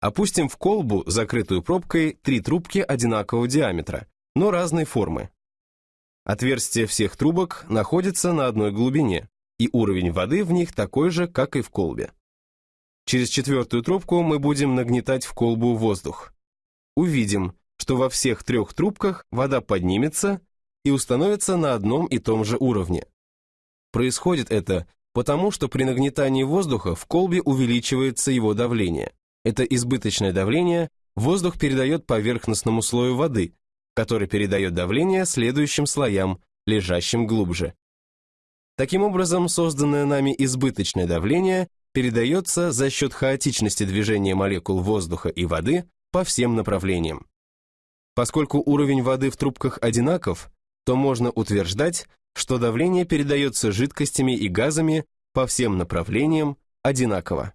Опустим в колбу, закрытую пробкой, три трубки одинакового диаметра, но разной формы. Отверстия всех трубок находятся на одной глубине, и уровень воды в них такой же, как и в колбе. Через четвертую трубку мы будем нагнетать в колбу воздух. Увидим, что во всех трех трубках вода поднимется и установится на одном и том же уровне. Происходит это потому, что при нагнетании воздуха в колбе увеличивается его давление. Это избыточное давление воздух передает поверхностному слою воды, который передает давление следующим слоям, лежащим глубже. Таким образом, созданное нами избыточное давление передается за счет хаотичности движения молекул воздуха и воды по всем направлениям. Поскольку уровень воды в трубках одинаков, то можно утверждать, что давление передается жидкостями и газами по всем направлениям одинаково.